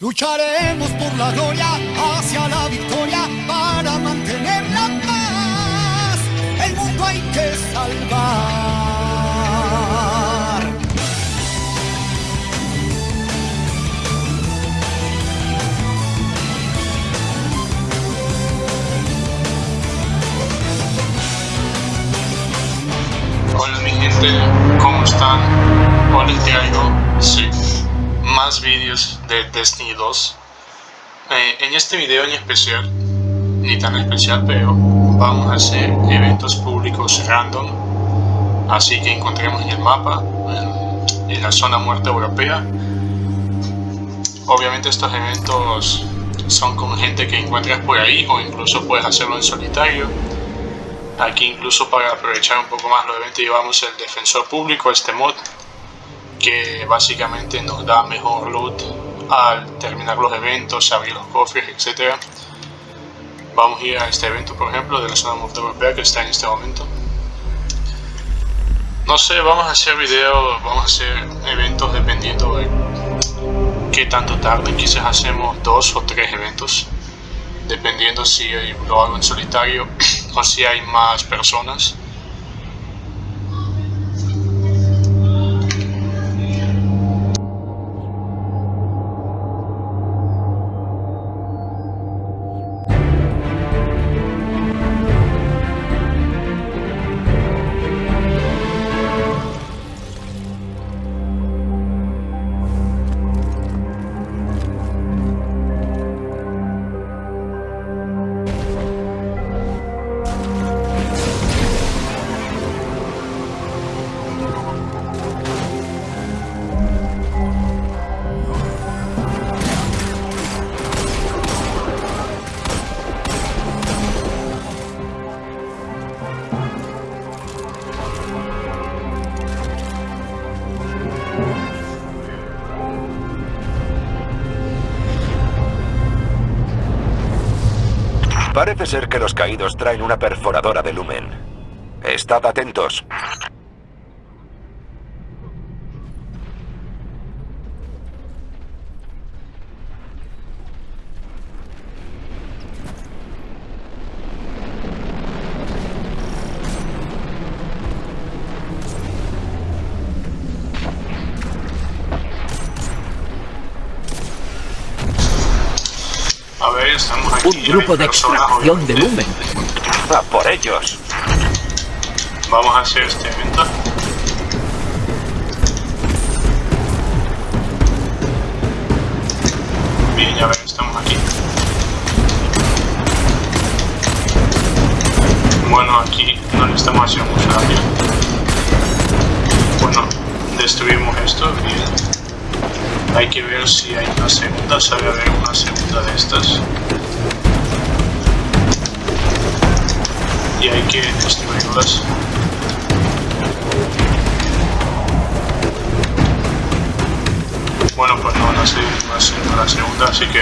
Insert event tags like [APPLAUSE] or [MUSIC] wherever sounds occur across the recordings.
Lucharemos por la gloria hacia la victoria para mantener la paz. El mundo hay que salvar. Hola mi gente, ¿cómo están? Hoy les traigo sí, más vídeos de Destiny 2. Eh, en este video en especial, ni tan especial, pero vamos a hacer eventos públicos random. Así que encontremos en el mapa, en, en la zona muerta europea. Obviamente estos eventos son con gente que encuentras por ahí o incluso puedes hacerlo en solitario Aquí incluso para aprovechar un poco más los eventos llevamos el defensor público, este mod, que básicamente nos da mejor loot al terminar los eventos, abrir los cofres, etc. Vamos a ir a este evento, por ejemplo, de la zona europea que está en este momento. No sé, vamos a hacer videos, vamos a hacer eventos dependiendo de qué tanto tarde. Quizás hacemos dos o tres eventos, dependiendo si lo hago en solitario [CLEARS THROAT] o si hay más personas. Parece ser que los caídos traen una perforadora de lumen. Estad atentos. A ver, estamos aquí. Un grupo de extracción de lumen. ¡A por ellos! Vamos a hacer este evento. Bien, ya ven, estamos aquí. Bueno, aquí no le estamos haciendo mucho daño. Bueno, destruimos esto, bien. Hay que ver si hay una segunda, sabe haber una segunda de estas. Y hay que destruirlas. Bueno, pues no, sé, no sé, no la segunda, así que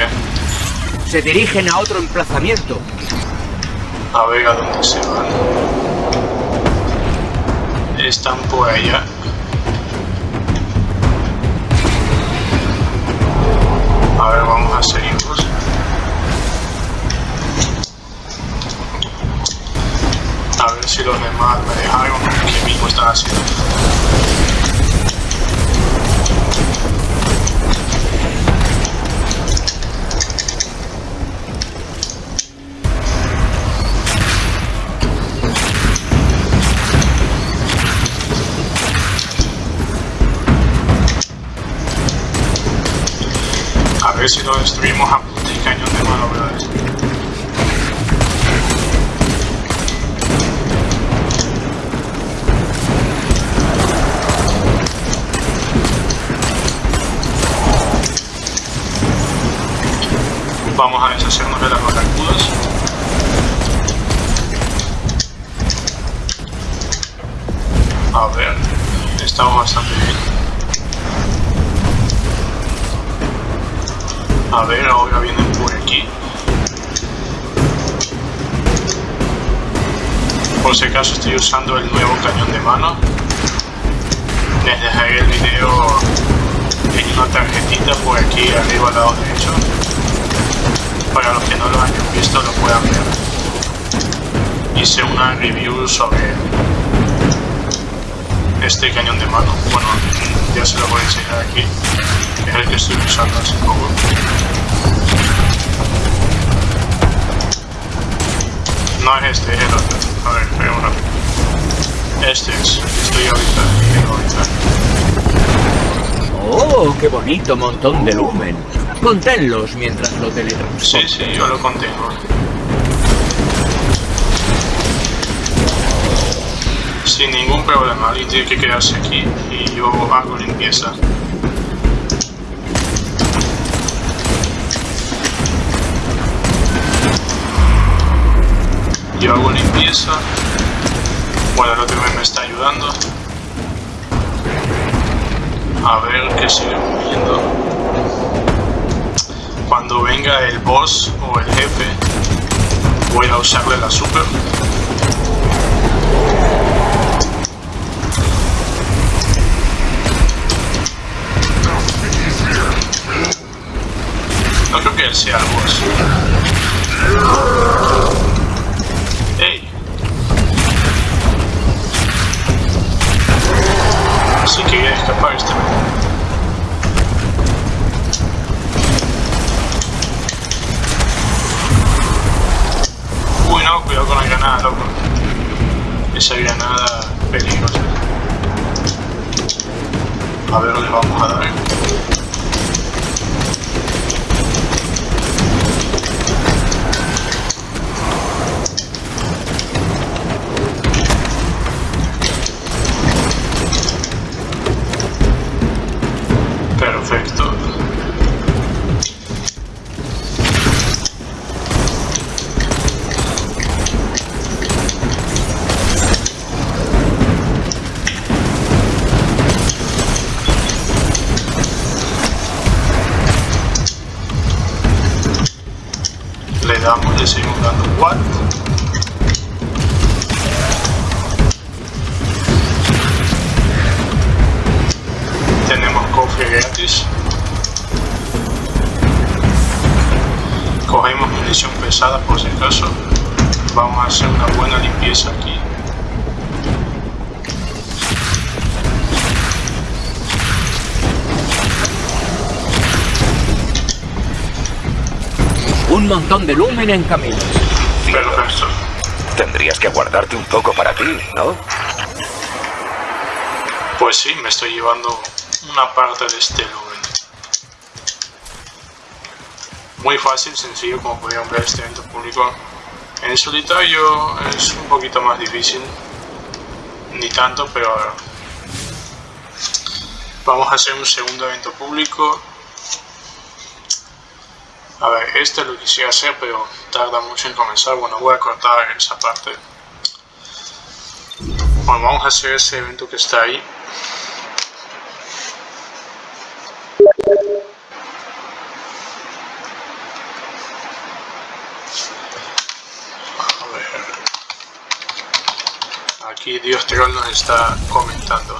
Se dirigen a otro emplazamiento. a ver a dónde se van. Están por allá. A ver si lo destruimos a punta y cañón de mano, Vamos a deshacernos de las barracudas. A ver, estamos bastante bien. A ver, ahora vienen por aquí. Por si acaso estoy usando el nuevo cañón de mano. Les dejaré el video en una tarjetita por aquí arriba al lado derecho. Esto lo puedan ver. Hice una review sobre este cañón de mano. Bueno, ya se lo voy a enseñar aquí. Es el que estoy usando hace poco. No es este, es el otro. A ver, espera uno. Este es, estoy ahorita, tengo ahorita. ¡Oh, qué bonito montón de lumen! Conténlos mientras lo teletransporto. Sí, sí, yo lo contengo. Sin ningún problema, alguien tiene que quedarse aquí y yo hago limpieza. Yo hago limpieza. Bueno, el otro me está ayudando. A ver qué sigue moviendo. Cuando venga el boss o el jefe, voy a usarle la super. No creo que él sea el boss. ¡Ey! Sí quería escapar este. Uy no, cuidado con la granada, loco. Esa granada peligrosa. A ver, le vamos a dar. Gratis. Cogemos munición pesada por si acaso. Vamos a hacer una buena limpieza aquí. Un montón de lumen en camino. Perfecto. Tendrías que guardarte un poco para ti, ¿no? Pues sí, me estoy llevando una parte de este lumen. Muy fácil, sencillo, como podrían ver este evento público. En solitario es un poquito más difícil. Ni tanto, pero vamos a hacer un segundo evento público. A ver, este lo quisiera hacer, pero tarda mucho en comenzar. Bueno, voy a cortar esa parte. Bueno, vamos a hacer ese evento que está ahí. Dios Troll nos está comentando.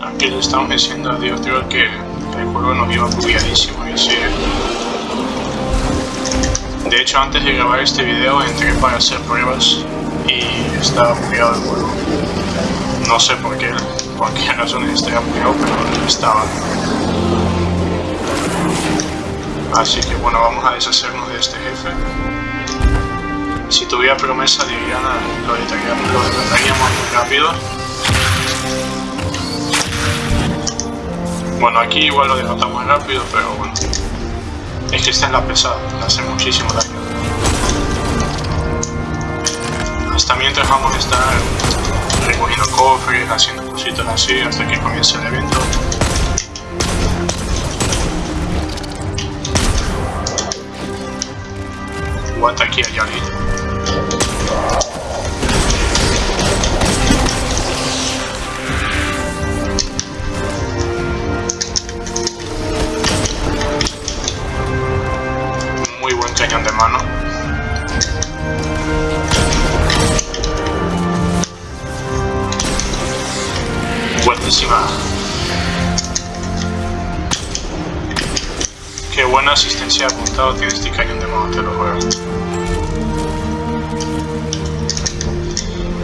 Aquí le estamos diciendo a Dios Troll que el juego nos iba bugueadísimo y así. De hecho, antes de grabar este video entré para hacer pruebas y estaba bugueado el juego. No sé por qué, por qué razones estaba bugueado, pero estaba. Así que bueno, vamos a deshacernos de este jefe. Si tuviera promesa de Diana, lo detallaríamos muy rápido. Bueno, aquí igual lo derrotamos rápido, pero bueno. Es que esta es la pesada, le hace muchísimo daño. Hasta mientras vamos a estar recogiendo cofres, haciendo cositas así, hasta que comience el evento. Aguanta aquí hay alguien. de mano. Buenísima. Qué buena asistencia apuntado tiene este cañón de mano, te lo juego.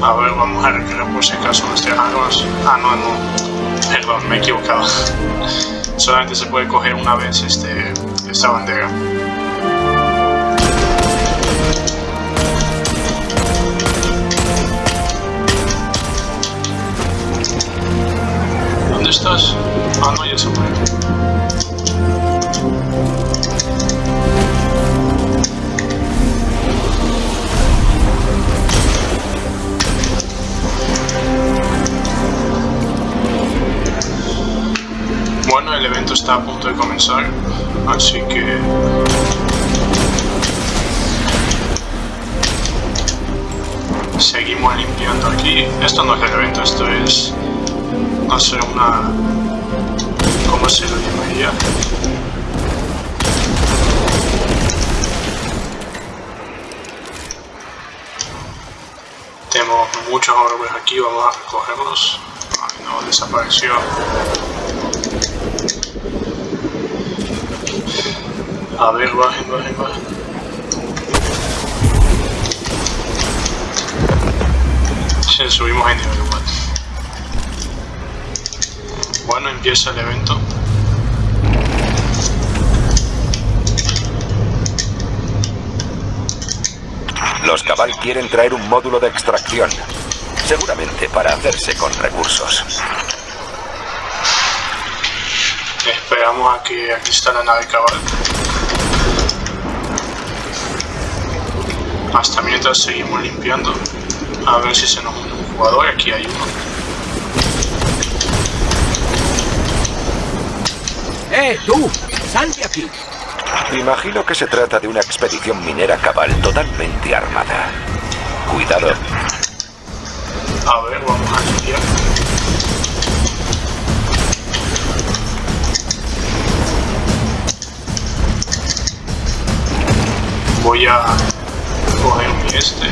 A ver, vamos a recrear por si acaso nuestras armas. Ah, no, no. Perdón, me he equivocado. [LAUGHS] Solamente se puede coger una vez este, esta bandera. ¿Dónde estás? Ah, no, ya se fue. Bueno, el evento está a punto de comenzar, así que... Seguimos limpiando aquí. Esto no es el evento, esto es... Sé, una... ¿Cómo se lo llamaría? Tenemos muchos orbes aquí, vamos a recogerlos. Ay, no, desapareció. A ver, bajen, bajen, bajen. Subimos en nivel igual. Bueno, empieza el evento. Los Cabal quieren traer un módulo de extracción. Seguramente para hacerse con recursos. Esperamos a que aquí está la nave cabal. Hasta mientras seguimos limpiando. A ver si se nos une un jugador. Aquí hay uno. ¡Eh, tú! ¡Sal de aquí! Imagino que se trata de una expedición minera cabal totalmente armada. Cuidado. A ver, vamos a limpiar. Voy a coger mi este.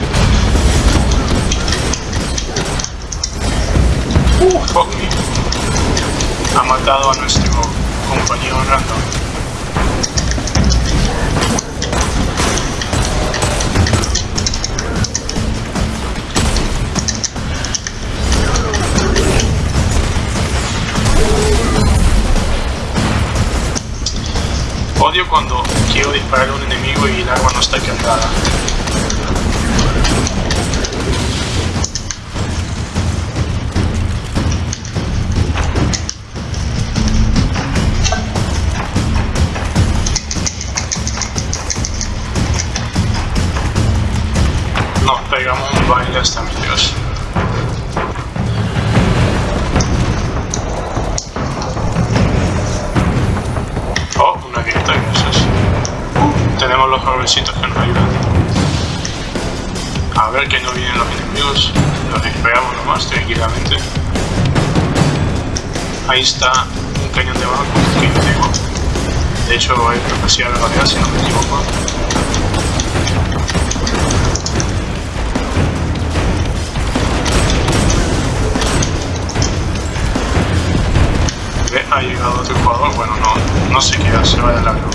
Uh, fuck me. Ha matado a nuestro compañero random. Odio cuando quiero disparar a un enemigo y el arma no está cargada. Baile hasta mi Dios. Oh, una grieta, gracias. Tenemos los jovencitos que nos ayudan. A ver que no vienen los enemigos. Los disparamos nomás tranquilamente. Ahí está un cañón de banco que yo tengo. De hecho, hay capacidad de batalla si no me equivoco. Ha llegado otro jugador, bueno, no, no se queda, se va de largo.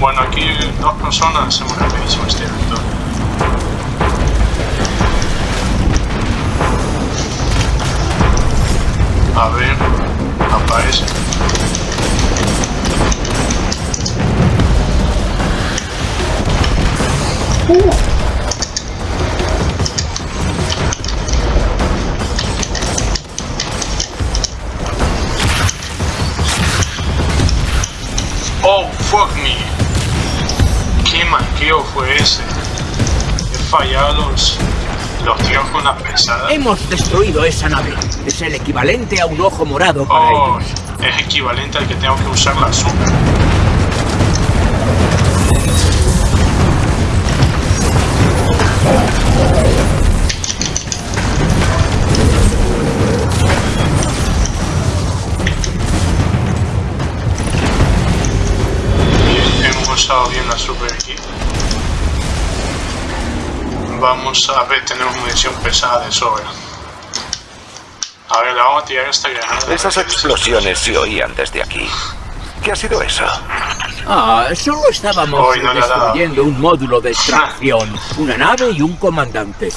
Bueno, aquí dos personas hacemos rapidísimo este evento. A ver, aparece. Oh, fallado los, los tiros con la pesada. Hemos destruido esa nave. Es el equivalente a un ojo morado para Oh, ellos. es equivalente al que tengo que usar la super. Bien, hemos usado bien la super Vamos a ver, tenemos munición pesada de sobra. A ver, le vamos a tirar esta granada. Esas explosiones se oían desde aquí. ¿Qué ha sido eso? Ah, solo estábamos Hoy no destruyendo un módulo de extracción, una nave y un comandante.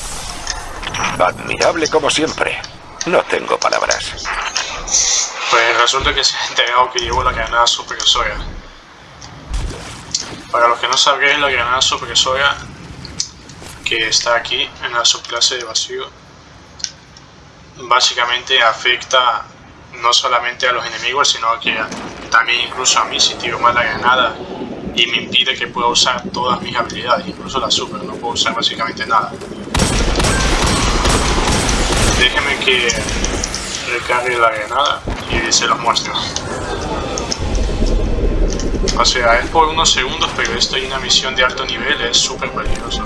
Admirable como siempre. No tengo palabras. Pues resulta que se ha enterado que llevo la granada supresora. Para los que no sabréis, la granada supresora que está aquí en la subclase de vacío básicamente afecta no solamente a los enemigos, sino que también incluso a mí si tiro mal la granada y me impide que pueda usar todas mis habilidades, incluso la super, no puedo usar básicamente nada. Déjenme que recargue la granada y se los muestro. O sea, es por unos segundos, pero esto y una misión de alto nivel es súper peligroso.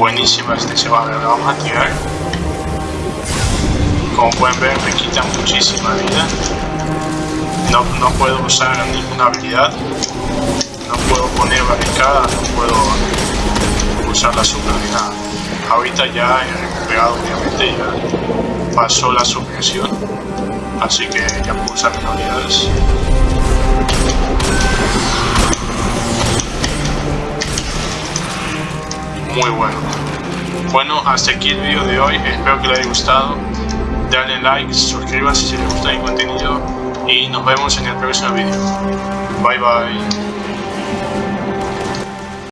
Buenísima este ver, la vamos a tirar. Como pueden ver me quita muchísima vida. No, no puedo usar ninguna habilidad. No puedo poner barricada, no puedo usar la super. Ahorita ya he recuperado obviamente, ya pasó la supresión. Así que ya puedo usar mis habilidades. Muy bueno. Bueno, hasta aquí el vídeo de hoy. Espero que les haya gustado. Dale like, suscríbase si les gusta mi contenido y nos vemos en el próximo vídeo. Bye bye.